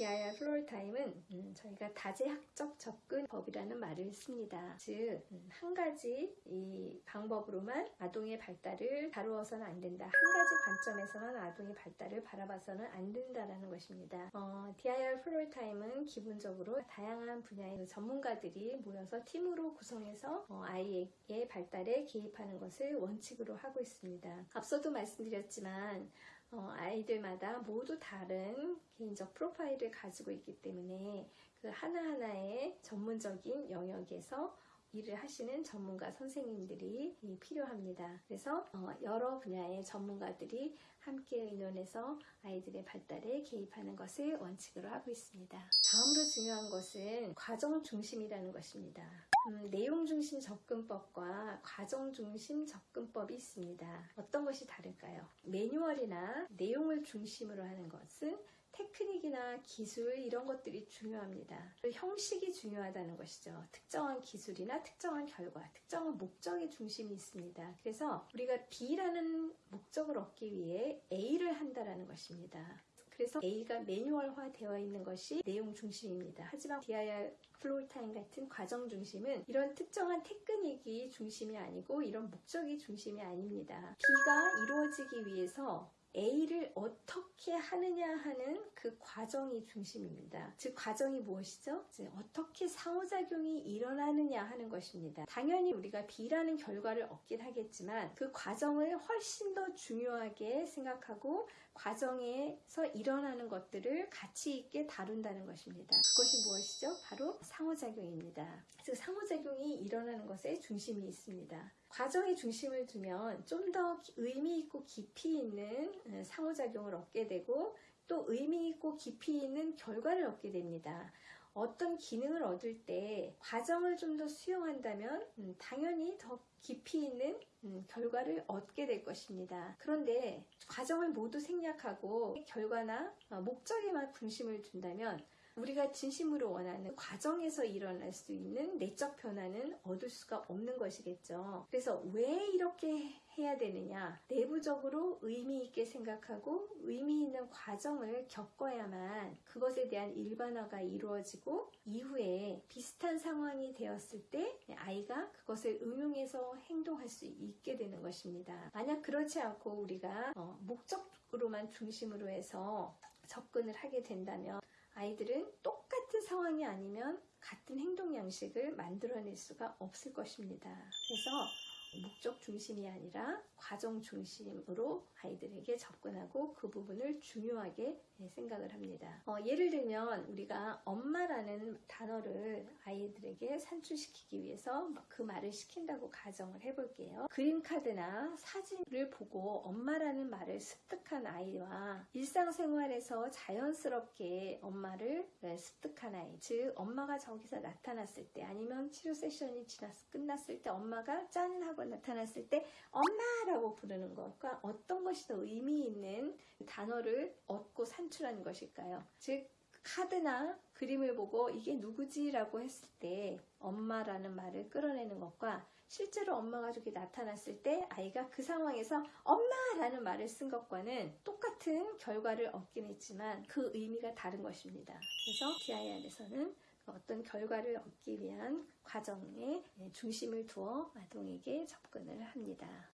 DIR floor time은 음, 저희가 다제학적 접근법이라는 말을 씁니다. 즉, 음, 한 가지 이 방법으로만 아동의 발달을 다루어서는 안 된다. 한 가지 관점에서만 아동의 발달을 바라봐서는 안 된다라는 것입니다. 어, DIR floor time은 기본적으로 다양한 분야의 전문가들이 모여서 팀으로 구성해서 어, 아이의 발달에 개입하는 것을 원칙으로 하고 있습니다. 앞서도 말씀드렸지만 어, 아이들마다 모두 다른 개인적 프로파일을 가지고 있기 때문에 그 하나하나의 전문적인 영역에서 일을 하시는 전문가 선생님들이 필요합니다. 그래서 어, 여러 분야의 전문가들이 함께 의논해서 아이들의 발달에 개입하는 것을 원칙으로 하고 있습니다. 다음으로 중요한 것은 과정 중심이라는 것입니다. 음, 내용 중심 접근법과 과정 중심 접근법이 있습니다. 어떤 것이 다를까요? 매뉴얼이나 내용을 중심으로 하는 것은 테크닉이나 기술 이런 것들이 중요합니다. 형식이 중요하다는 것이죠. 특정한 기술이나 특정한 결과, 특정한 목적의 중심이 있습니다. 그래서 우리가 B라는 목적을 얻기 위해 A를 한다라는 것입니다. 그래서 A가 매뉴얼화 되어 있는 것이 내용 중심입니다. 하지만 DIR floor time 같은 과정 중심은 이런 특정한 테크닉이 중심이 아니고 이런 목적이 중심이 아닙니다. B가 이루어지기 위해서 A를 어떻게 하느냐 하는 그 과정이 중심입니다. 즉 과정이 무엇이죠? 어떻게 상호작용이 일어나느냐 하는 것입니다. 당연히 우리가 B라는 결과를 얻긴 하겠지만 그 과정을 훨씬 더 중요하게 생각하고 과정에서 일어나는 것들을 가치 있게 다룬다는 것입니다. 그것이 무엇이죠? 바로 상호작용입니다. 즉 상호작용이 일어나는 것에 중심이 있습니다. 과정에 중심을 두면 좀 더 의미 있고 깊이 있는 어, 상호작용을 얻게 되고 또 의미 있고 깊이 있는 결과를 얻게 됩니다. 어떤 기능을 얻을 때 과정을 좀 더 수용한다면 음, 당연히 더 깊이 있는 음, 결과를 얻게 될 것입니다. 그런데 과정을 모두 생략하고 결과나 어, 목적에만 중심을 둔다면 우리가 진심으로 원하는 과정에서 일어날 수 있는 내적 변화는 얻을 수가 없는 것이겠죠. 그래서 왜 이렇게 해야 되느냐? 내부적으로 의미 있게 생각하고 의미 있는 과정을 겪어야만 그것에 대한 일반화가 이루어지고 이후에 비슷한 상황이 되었을 때 아이가 그것을 응용해서 행동할 수 있게 되는 것입니다. 만약 그렇지 않고 우리가 어, 목적으로만 중심으로 해서 접근을 하게 된다면 아이들은 똑같은 상황이 아니면 같은 행동 양식을 만들어낼 수가 없을 것입니다. 그래서 목적 중심이 아니라 과정 중심으로 아이들에게 접근하고 그 부분을 중요하게 생각을 합니다. 어, 예를 들면 우리가 엄마라는 단어를 아이들에게 산출시키기 위해서 그 말을 시킨다고 가정을 해볼게요. 그림카드나 사진을 보고 엄마라는 말을 습득한 아이와 일상생활에서 자연스럽게 엄마를 습득한 아이 즉 엄마가 저기서 나타났을 때 아니면 치료 세션이 지났, 끝났을 때 엄마가 짠 하고 나타났을 때 엄마라고 부르는 것과 어떤 것이 더 의미 있는 단어를 얻고 산출하는 것일까요? 즉 카드나 그림을 보고 이게 누구지 라고 했을 때 엄마라는 말을 끌어내는 것과 실제로 엄마가 저기 나타났을 때 아이가 그 상황에서 엄마라는 말을 쓴 것과는 똑같은 결과를 얻긴 했지만 그 의미가 다른 것입니다. 그래서 DIR에서는 어떤 결과를 얻기 위한 과정에 중심을 두어 아동에게 접근을 합니다.